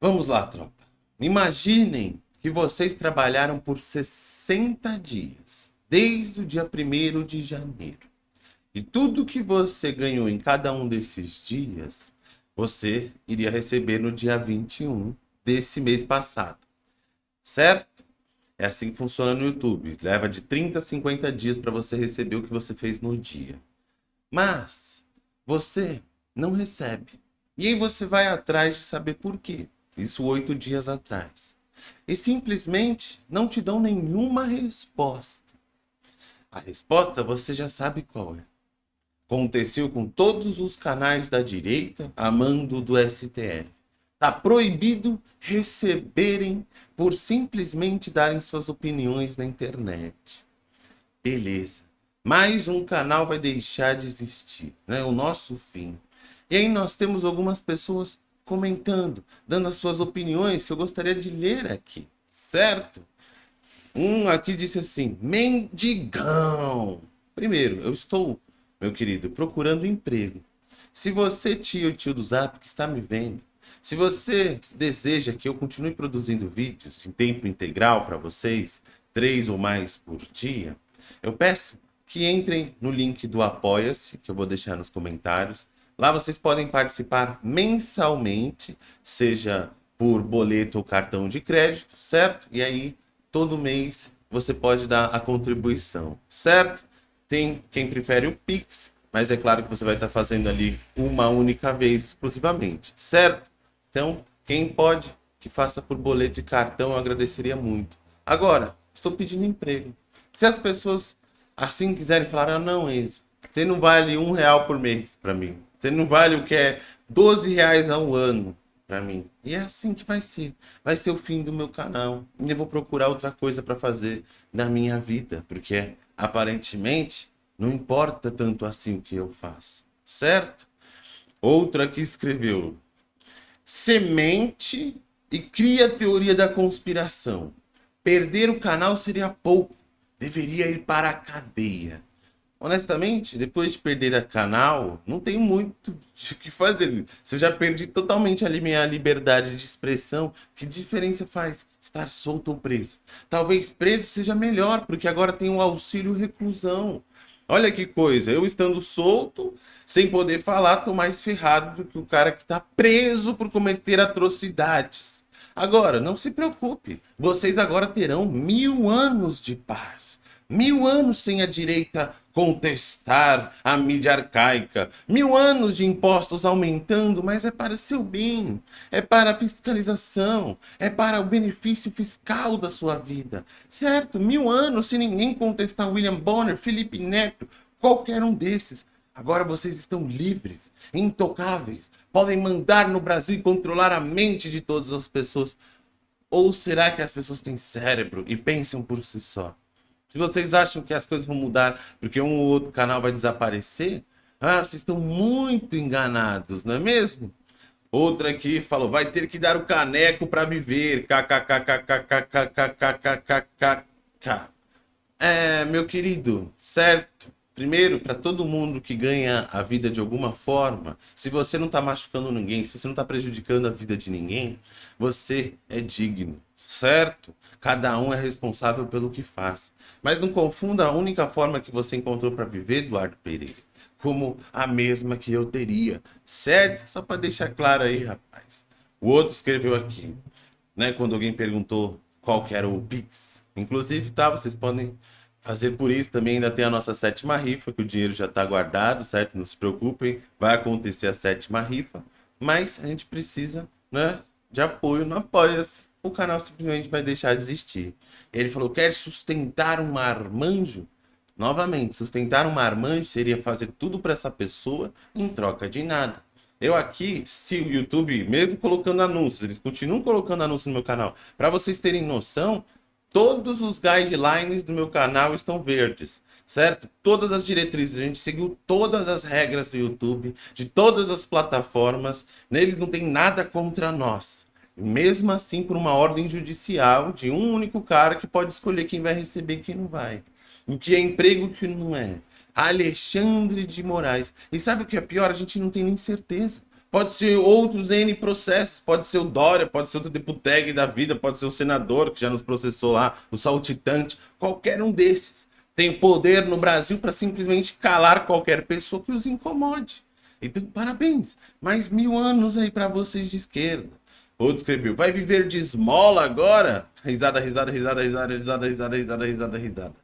Vamos lá, tropa. Imaginem que vocês trabalharam por 60 dias, desde o dia 1 de janeiro. E tudo que você ganhou em cada um desses dias, você iria receber no dia 21 desse mês passado. Certo? É assim que funciona no YouTube. Leva de 30 a 50 dias para você receber o que você fez no dia. Mas você não recebe. E aí você vai atrás de saber por quê. Isso oito dias atrás. E simplesmente não te dão nenhuma resposta. A resposta você já sabe qual é. Aconteceu com todos os canais da direita a mando do STF. Está proibido receberem por simplesmente darem suas opiniões na internet. Beleza. Mais um canal vai deixar de existir. Né? O nosso fim. E aí nós temos algumas pessoas comentando, dando as suas opiniões que eu gostaria de ler aqui, certo? Um aqui disse assim, mendigão. Primeiro, eu estou, meu querido, procurando emprego. Se você, tio, tio do Zap, que está me vendo, se você deseja que eu continue produzindo vídeos em tempo integral para vocês, três ou mais por dia, eu peço que entrem no link do Apoia-se, que eu vou deixar nos comentários, Lá vocês podem participar mensalmente, seja por boleto ou cartão de crédito, certo? E aí, todo mês, você pode dar a contribuição, certo? Tem quem prefere o Pix, mas é claro que você vai estar fazendo ali uma única vez exclusivamente, certo? Então, quem pode, que faça por boleto e cartão, eu agradeceria muito. Agora, estou pedindo emprego. Se as pessoas assim quiserem falar, ah, não, isso, você não vale um real por mês para mim. Você não vale o que é 12 reais ao ano para mim. E é assim que vai ser. Vai ser o fim do meu canal. E eu vou procurar outra coisa para fazer na minha vida. Porque aparentemente não importa tanto assim o que eu faço. Certo? Outra que escreveu. Semente e cria a teoria da conspiração. Perder o canal seria pouco. Deveria ir para a cadeia honestamente, depois de perder a canal, não tenho muito o que fazer. Se eu já perdi totalmente ali minha liberdade de expressão, que diferença faz estar solto ou preso? Talvez preso seja melhor, porque agora tem o auxílio reclusão. Olha que coisa, eu estando solto, sem poder falar, tô mais ferrado do que o cara que está preso por cometer atrocidades. Agora, não se preocupe, vocês agora terão mil anos de paz. Mil anos sem a direita contestar a mídia arcaica. Mil anos de impostos aumentando, mas é para seu bem. É para a fiscalização. É para o benefício fiscal da sua vida. Certo? Mil anos sem ninguém contestar William Bonner, Felipe Neto, qualquer um desses. Agora vocês estão livres, intocáveis, podem mandar no Brasil e controlar a mente de todas as pessoas. Ou será que as pessoas têm cérebro e pensam por si só? Se vocês acham que as coisas vão mudar porque um ou outro canal vai desaparecer, ah, vocês estão muito enganados, não é mesmo? Outra aqui falou, vai ter que dar o caneco para viver. KKKKKKKKKKKK. É, meu querido, certo? Primeiro, para todo mundo que ganha a vida de alguma forma, se você não está machucando ninguém, se você não está prejudicando a vida de ninguém, você é digno, certo? Cada um é responsável pelo que faz. Mas não confunda a única forma que você encontrou para viver, Eduardo Pereira, como a mesma que eu teria, certo? Só para deixar claro aí, rapaz. O outro escreveu aqui, né? Quando alguém perguntou qual que era o Pix. Inclusive, tá? Vocês podem fazer por isso também. Ainda tem a nossa sétima rifa, que o dinheiro já está guardado, certo? Não se preocupem, vai acontecer a sétima rifa. Mas a gente precisa, né? De apoio no Apoia-se o canal simplesmente vai deixar de existir. Ele falou, quer sustentar um marmanjo? Novamente, sustentar um marmanjo seria fazer tudo para essa pessoa em troca de nada. Eu aqui, se o YouTube, mesmo colocando anúncios, eles continuam colocando anúncios no meu canal, para vocês terem noção, todos os guidelines do meu canal estão verdes, certo? Todas as diretrizes, a gente seguiu todas as regras do YouTube, de todas as plataformas, neles não tem nada contra nós mesmo assim por uma ordem judicial de um único cara que pode escolher quem vai receber e quem não vai. O que é emprego que não é. Alexandre de Moraes. E sabe o que é pior? A gente não tem nem certeza. pode ser outros N processos, pode ser o Dória, pode ser outro deputeg da vida, pode ser o senador que já nos processou lá, o saltitante, qualquer um desses tem poder no Brasil para simplesmente calar qualquer pessoa que os incomode. Então, parabéns. Mais mil anos aí para vocês de esquerda. Outro escreveu, vai viver de esmola agora? Risada, risada, risada, risada, risada, risada, risada, risada, risada.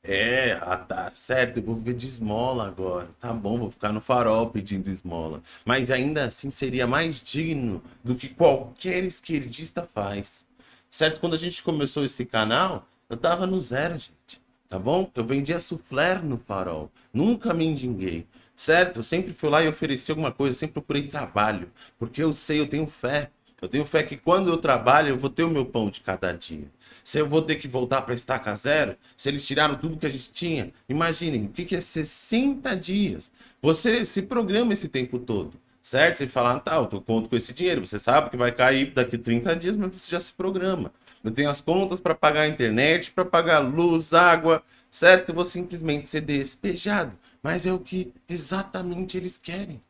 É, ah, tá certo, eu vou viver de esmola agora. Tá bom, vou ficar no farol pedindo esmola. Mas ainda assim seria mais digno do que qualquer esquerdista faz. Certo? Quando a gente começou esse canal, eu tava no zero, gente. Tá bom? Eu vendia soufflé no farol. Nunca me endinguei certo? Eu sempre fui lá e ofereci alguma coisa, sempre procurei trabalho, porque eu sei, eu tenho fé. Eu tenho fé que quando eu trabalho, eu vou ter o meu pão de cada dia. Se eu vou ter que voltar para estaca zero, se eles tiraram tudo que a gente tinha, imaginem, o que, é 60 dias? Você se programa esse tempo todo, certo? Você fala, ah, tá, eu conto com esse dinheiro, você sabe que vai cair daqui 30 dias, mas você já se programa. Eu tenho as contas para pagar a internet, para pagar luz, água, certo? Eu vou simplesmente ser despejado. Mas é o que exatamente eles querem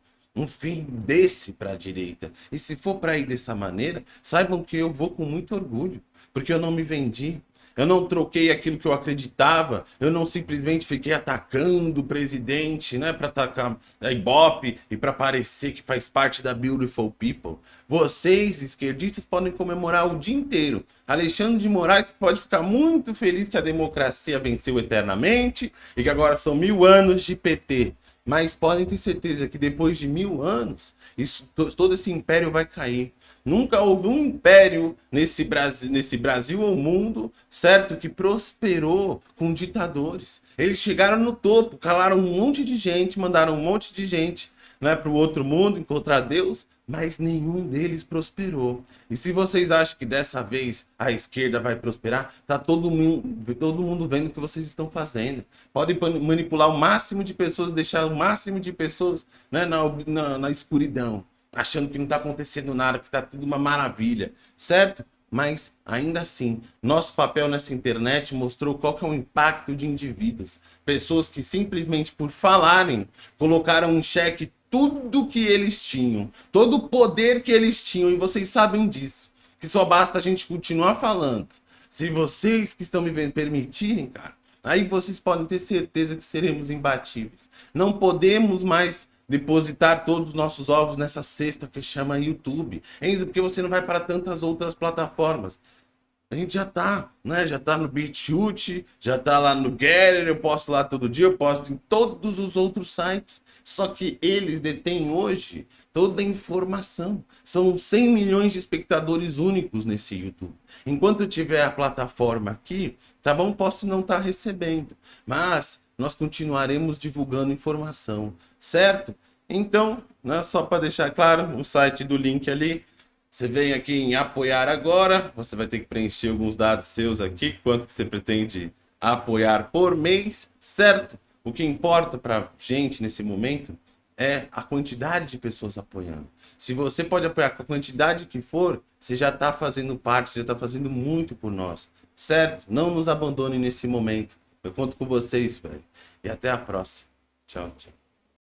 um fim desse para a direita. E se for para ir dessa maneira, saibam que eu vou com muito orgulho, porque eu não me vendi. Eu não troquei aquilo que eu acreditava, eu não simplesmente fiquei atacando o presidente, né, para atacar a Ibope e para parecer que faz parte da Beautiful People. Vocês, esquerdistas, podem comemorar o dia inteiro. Alexandre de Moraes pode ficar muito feliz que a democracia venceu eternamente e que agora são mil anos de PT. Mas podem ter certeza que depois de mil anos, isso, todo esse império vai cair. Nunca houve um império nesse Brasil, nesse Brasil ou mundo, certo? Que prosperou com ditadores. Eles chegaram no topo, calaram um monte de gente, mandaram um monte de gente né, para o outro mundo encontrar Deus, mas nenhum deles prosperou. E se vocês acham que dessa vez a esquerda vai prosperar, tá todo mundo, todo mundo vendo o que vocês estão fazendo. Podem manipular o máximo de pessoas, deixar o máximo de pessoas né, na, na, na escuridão, achando que não está acontecendo nada, que está tudo uma maravilha, certo? Mas, ainda assim, nosso papel nessa internet mostrou qual é o impacto de indivíduos. Pessoas que simplesmente por falarem, colocaram um cheque tudo que eles tinham, todo o poder que eles tinham, e vocês sabem disso, que só basta a gente continuar falando. Se vocês que estão me vendo permitirem, cara, aí vocês podem ter certeza que seremos imbatíveis. Não podemos mais depositar todos os nossos ovos nessa cesta que chama YouTube. Enzo, porque você não vai para tantas outras plataformas. A gente já tá, né? Já tá no BitChute, já tá lá no Getter, eu posto lá todo dia, eu posto em todos os outros sites. Só que eles detêm hoje toda a informação. São 100 milhões de espectadores únicos nesse YouTube. Enquanto tiver a plataforma aqui, tá bom? Posso não estar tá recebendo, mas nós continuaremos divulgando informação, certo? Então, né, só para deixar claro, o site do link ali, você vem aqui em apoiar agora, você vai ter que preencher alguns dados seus aqui, quanto que você pretende apoiar por mês, certo? O que importa para gente nesse momento é a quantidade de pessoas apoiando. Se você pode apoiar com a quantidade que for, você já está fazendo parte, você já está fazendo muito por nós, certo? Não nos abandone nesse momento. Eu conto com vocês, velho. E até a próxima. Tchau, tchau.